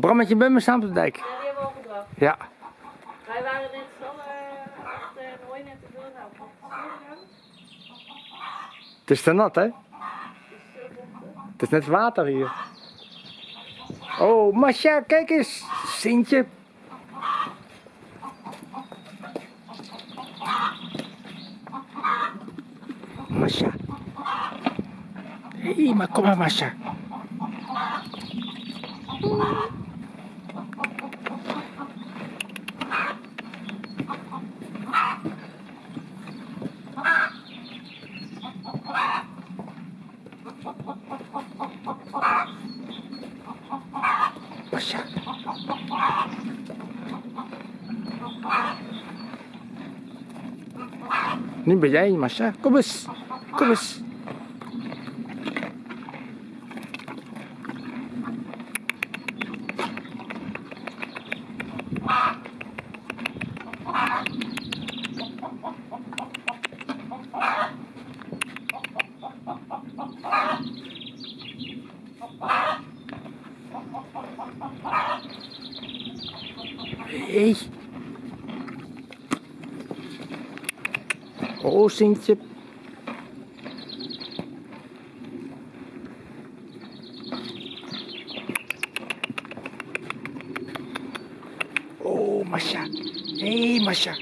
Brammetje bij me staan op de dijk. Ja, die hebben we al gebracht. Ja. Wij waren net z'n allen achter en hooi net te veel. Nou? Het is te nat, hè? Het is net water hier. Oh, Masha, kijk eens. Sintje. Masha. Hé, hey, maar kom maar, Masha. Masha. Nu ben jij, Masha. Kom eens. Kom eens. Hey. Oh, Sintje. Oh, Masha. Hey, Masha.